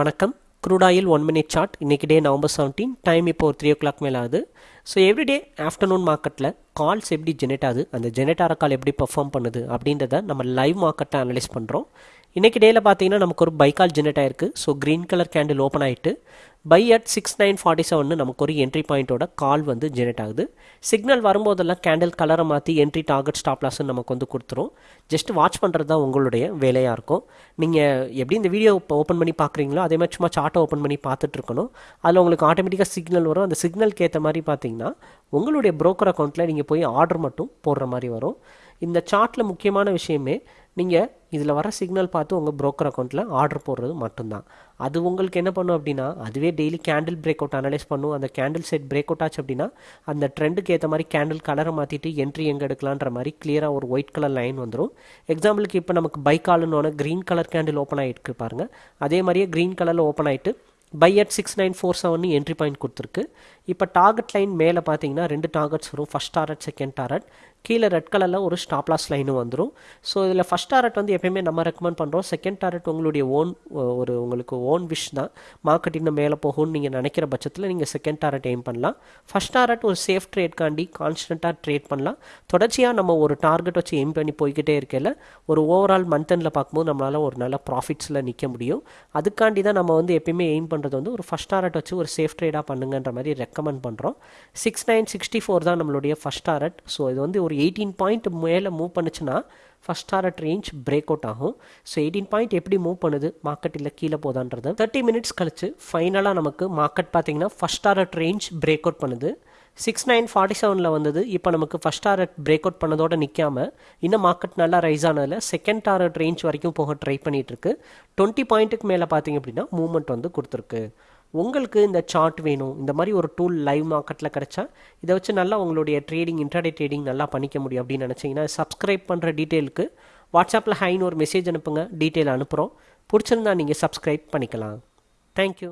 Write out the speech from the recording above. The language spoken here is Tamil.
வணக்கம். க்ரூடாயில் ஒன் மினிட் சார்ட் இன்றைக்கி டே நவம்பர் செவன்டீன் டைம் இப்போ ஒரு த்ரீ ஓ கிளாக் மேலே ஆகுது. ஸோ எவ்ரிடே ஆஃப்டர்நூன் மார்க்கெட்டில் கால்ஸ் எப்படி ஜெனரேட் ஆகுது? அந்த ஜெனரேட் ஆகிற கால் எப்படி பெர்ஃபார்ம் பண்ணுது? அப்படின்றத நம்ம லைவ் மார்க்கெட்டை அனலைஸ் பண்ணுறோம் இன்றைக்கி டேயில் பார்த்தீங்கன்னா நமக்கு ஒரு பை கால் ஜெனரேட் ஆயிருக்கு. So green colour candle open ஆகிட்டு buy at six nine forty seven நமக்கு ஒரு என்ட்ரி பாயிண்ட்டோட கால் வந்து ஜெனரேட் ஆகுது. சிக்னல் வரும்போதெல்லாம் கேண்டில் கலரை மாற்றி என்ட்ரி டார்கெட் ஸ்டாப் லாஸ்ன்னு நமக்கு வந்து கொடுத்துரும். ஜஸ்ட் வாட்ச் பண்ணுறது தான் உங்களுடைய வேலையாக இருக்கும். நீங்கள் எப்படி இந்த வீடியோ இப்போ ஓப்பன் பண்ணி பார்க்குறீங்களோ அதே மாதிரி சும்மா சார்ட்டை ஓப்பன் பண்ணி பார்த்துட்டு இருக்கணும். அதில் உங்களுக்கு ஆட்டோமேட்டிக்காக சிக்னல் வரும். அந்த சிக்னலுக்கு ஏற்ற மாதிரி பார்த்தீங்கன்னா உங்களுடைய ப்ரோக்கர் அக்கௌண்ட்டில் நீங்கள் போய் ஆர்டர் மட்டும் போடுற மாதிரி வரும். இந்த சார்ட்டில் முக்கியமான விஷயமே நீங்கள் இதில் வர சிக்னல் பார்த்து உங்கள் ப்ரோக்கர் அக்கௌண்ட்டில் ஆர்டர் போடுறது மட்டும்தான். அது உங்களுக்கு என்ன பண்ணும் அப்படின்னா அதுவே daily candle break out analyse பண்ணும். அந்த கேண்டில் செட் பிரேக் அவுட் ஆச்சு அப்படின்னா அந்த ட்ரெண்டுக்கு ஏற்ற மாதிரி கேண்டில் கலரை மாற்றிட்டு என்ட்ரி எங்கே எடுக்கலான்ற மாதிரி கிளியராக ஒரு ஒயிட் கலர் லைன் வந்துடும் எக்ஸாம்பிளுக்கு இப்போ நமக்கு பைக் காலுன்னு க்ரீன் கலர் கேண்டில் ஓப்பன் ஆகிட்டு பாருங்கள் அதே மாதிரியே க்ரீன் கலரில் ஓப்பன் ஆகிட்டு buy at six nine four seven entry point கொடுத்துருக்கு. இப்போ டார்கெட் லைன் மேலே பார்த்தீங்கன்னா ரெண்டு டார்கெட்ஸ் வரும். ஃபஸ்ட் டாரட் செகண்ட் டாரட் கீழே ரெட் கலரில் ஒரு ஸ்டாப்லாஸ் லைனும் வந்துடும் ஸோ இதில் ஃபஸ்ட் டாரட் வந்து எப்பயுமே நம்ம ரெக்கமெண்ட் பண்ணுறோம் செகண்ட் டாரட் உங்களுடைய ஓன் ஒரு உங்களுக்கு ஓன் விஷ் தான். மார்க்கெட் இன்னும் மேலே போகும்னு நீங்கள் நினைக்கிற பட்சத்தில் நீங்கள் செகண்ட் டாரட் எய்ம் பண்ணலாம். ஃபஸ்ட் டாரட் ஒரு சேஃப் ட்ரேட்காண்டி கான்ஸ்டண்ட்டாக ட்ரேட் பண்ணலாம். தொடர்ச்சியாக நம்ம ஒரு டார்கெட் வச்சு எய்ம் பண்ணி போய்கிட்டே இருக்கையில் ஒரு ஓவரால் மந்த் எண்டில் பார்க்கும்போது நம்மளால் ஒரு நல்ல ப்ராஃபிட்ஸில் நிற்க முடியும். அதுக்காண்டி தான் நம்ம வந்து எப்பயுமே எய்ம் பண்ணுறது வந்து ஒரு ஃபஸ்ட் டாரட் வச்சு ஒரு சேஃப் ட்ரேடாக பண்ணுங்கன்ற மாதிரி ரெக்கமெண்ட் பண்ணுறோம் சிக்ஸ் நைன் சிக்ஸ்டி ஃபோர் தான் நம்மளுடைய ஃபஸ்ட் டாரட் ஸோ இது வந்து ஒரு எயிட்டீன் பாயிண்ட் மேலே மூவ் பண்ணுச்சுன்னா first target range break out ஆகும். ஸோ எயிட்டீன் பாயிண்ட் எப்படி மூவ் பண்ணுது? மார்க்கெட் இல்லை கீழே போதான்றது. தேர்ட்டி மினிட்ஸ் கழிச்சு ஃபைனலாக நமக்கு மார்க்கெட் பார்த்தீங்கன்னா first target range break out பண்ணுது சிக்ஸ் நைன் ஃபார்ட்டி செவனில் வந்தது. இப்போ நமக்கு ஃபஸ்ட் டாரட் பிரேக் அவுட் பண்ணதோட நிற்காம இன்னும் மார்க்கெட் நல்லா ரைஸ் ஆனதில் செகண்ட் டாரட் ரேஞ்ச் வரைக்கும் போக ட்ரை பண்ணிகிட்ருக்கு டுவெண்ட்டி பாயிண்ட்டுக்கு மேலே பார்த்தீங்க அப்படின்னா மூவ்மெண்ட் வந்து கொடுத்துருக்கு. உங்களுக்கு இந்த சார்ட் வேணும். இந்த மாதிரி ஒரு டூல் லைவ் மார்க்கெட்டில் கிடைச்சா இதை வச்சு நல்லா உங்களுடைய ட்ரேடிங் இன்டர்டே ட்ரேடிங் நல்லா பண்ணிக்க முடியும் அப்படின்னு நினச்சிங்கன்னா சப்ஸ்கிரைப் பண்ணுற டீட்டெயிலுக்கு வாட்ஸ்அப்பில் ஹைன்னு ஒரு மெசேஜ் அனுப்புங்க. டீட்டெயில் அனுப்புகிறோம் பிடிச்சிருந்தா நீங்கள் சப்ஸ்கிரைப் பண்ணிக்கலாம். தேங்க்யூ